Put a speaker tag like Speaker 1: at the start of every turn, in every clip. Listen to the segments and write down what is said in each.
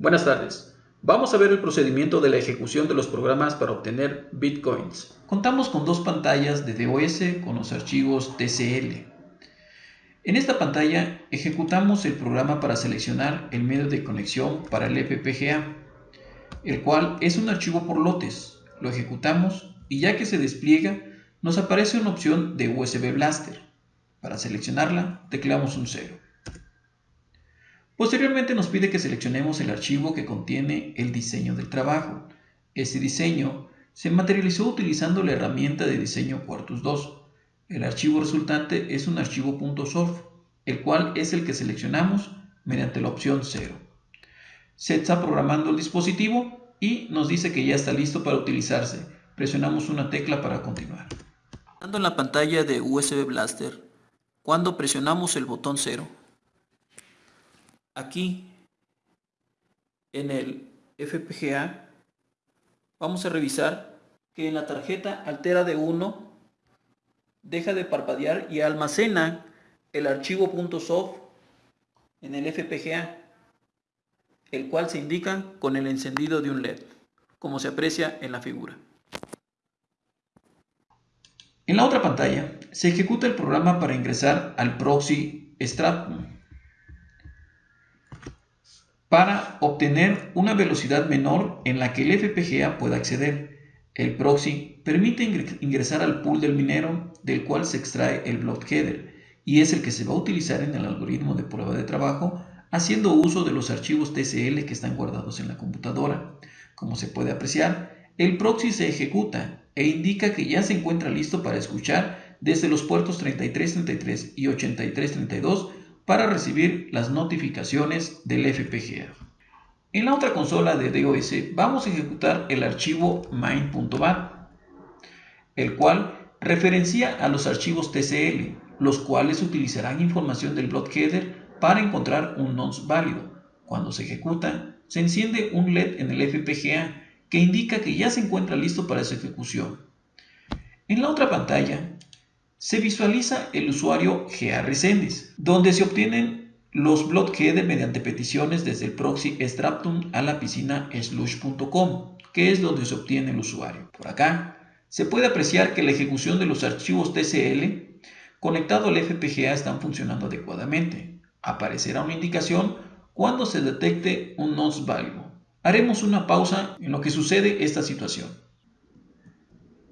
Speaker 1: Buenas tardes. Vamos a ver el procedimiento de la ejecución de los programas para obtener bitcoins. Contamos con dos pantallas de DOS con los archivos TCL. En esta pantalla ejecutamos el programa para seleccionar el medio de conexión para el FPGA, el cual es un archivo por lotes. Lo ejecutamos y ya que se despliega, nos aparece una opción de USB Blaster. Para seleccionarla, tecleamos un 0. Posteriormente nos pide que seleccionemos el archivo que contiene el diseño del trabajo. Este diseño se materializó utilizando la herramienta de diseño Quartus 2. El archivo resultante es un archivo .soft, el cual es el que seleccionamos mediante la opción 0. Se está programando el dispositivo y nos dice que ya está listo para utilizarse. Presionamos una tecla para continuar.
Speaker 2: Dando en la pantalla de USB Blaster, cuando presionamos el botón 0, aquí en el FPGA vamos a revisar que en la tarjeta altera de 1 deja de parpadear y almacena el archivo .soft en el FPGA el cual se indica con el encendido de un LED como se aprecia en la figura.
Speaker 1: En la otra pantalla se ejecuta el programa para ingresar al proxy Stratum para obtener una velocidad menor en la que el FPGA pueda acceder. El proxy permite ingresar al pool del minero del cual se extrae el block header y es el que se va a utilizar en el algoritmo de prueba de trabajo haciendo uso de los archivos TCL que están guardados en la computadora. Como se puede apreciar, el proxy se ejecuta e indica que ya se encuentra listo para escuchar desde los puertos 3333 y 8332 para recibir las notificaciones del FPGA. En la otra consola de DOS vamos a ejecutar el archivo main.bat, el cual referencia a los archivos TCL, los cuales utilizarán información del block header para encontrar un nonce válido. Cuando se ejecuta, se enciende un LED en el FPGA que indica que ya se encuentra listo para su ejecución. En la otra pantalla se visualiza el usuario GRSendis, donde se obtienen los block mediante peticiones desde el proxy Straptum a la piscina slush.com, que es donde se obtiene el usuario. Por acá se puede apreciar que la ejecución de los archivos TCL conectado al FPGA están funcionando adecuadamente. Aparecerá una indicación cuando se detecte un nonce válido. Haremos una pausa en lo que sucede esta situación.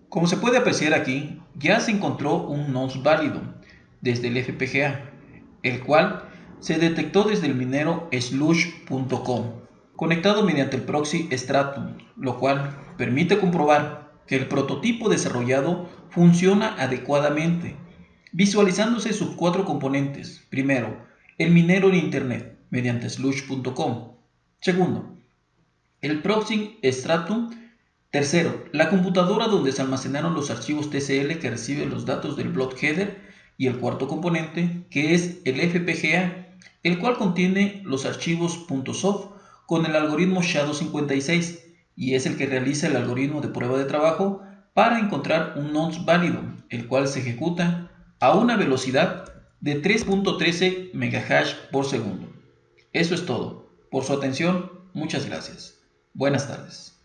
Speaker 1: Como se puede apreciar aquí, ya se encontró un nonce válido desde el FPGA, el cual se detectó desde el minero slush.com, conectado mediante el proxy Stratum, lo cual permite comprobar que el prototipo desarrollado funciona adecuadamente, visualizándose sus cuatro componentes. Primero, el minero en Internet mediante slush.com. Segundo, el proxy Stratum Tercero, la computadora donde se almacenaron los archivos TCL que reciben los datos del block header y el cuarto componente, que es el FPGA, el cual contiene los archivos .soft con el algoritmo Shadow56 y es el que realiza el algoritmo de prueba de trabajo para encontrar un nonce válido, el cual se ejecuta a una velocidad de 3.13 MHz por segundo. Eso es todo. Por su atención, muchas gracias. Buenas tardes.